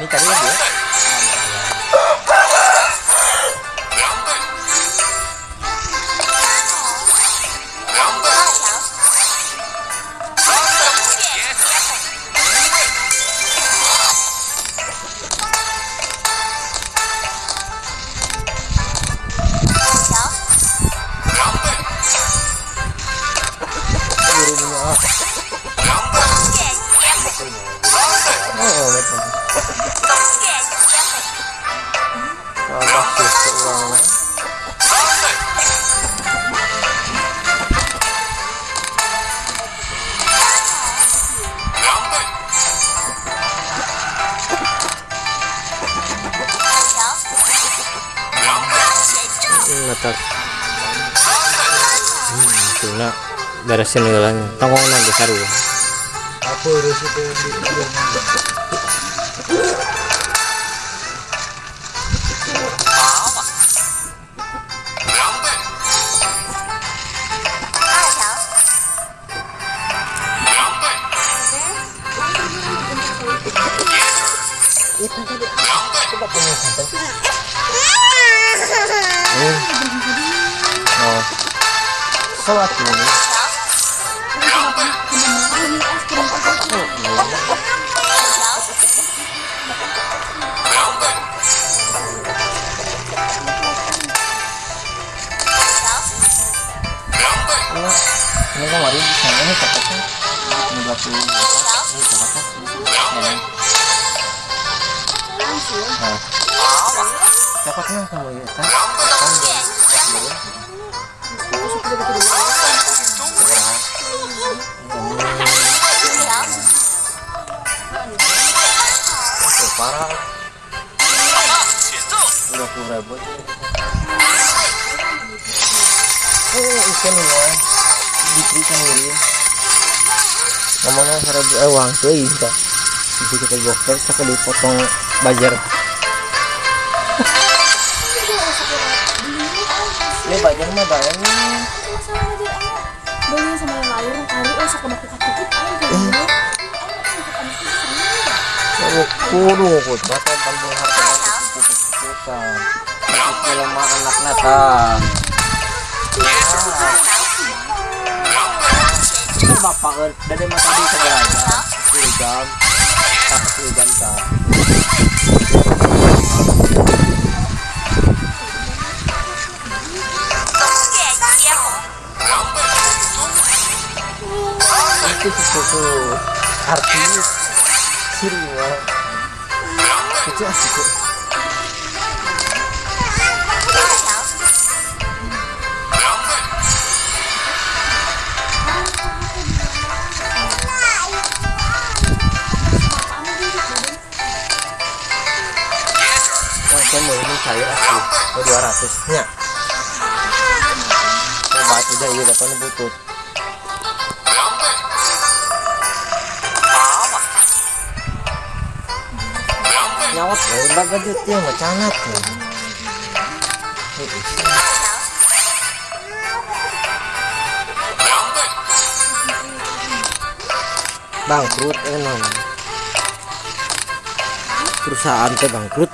に食べるんだよ tak hmm, tuna beresin ulang tongkong nanti saru apa resiko 응. 어. 써놨지, 오늘. 내가 말인지 잘못할 것 같아? 누가 보이는 것 같아? 것 같아? 네. 어. Cocoknya nah sama ya kan? Parah oh ikan diberikan ngirim ngomongnya seribu eh uang tuh iya bisa kita gokter cek dipotong bajar ini bajar mah beli sama yang lain kali oh sok aku katut aja Oh, kudu kut mata pandung harta lemah anak ini bapak kan dari mata di sebelah jam jam artis. Sirinya itu asik kok. Saya mau ini cair asli mau 200 nya coba aja iya datang butut nyawat ya udah gede tuh nggak cangat ya bangkrut enon perusahaan teh bangkrut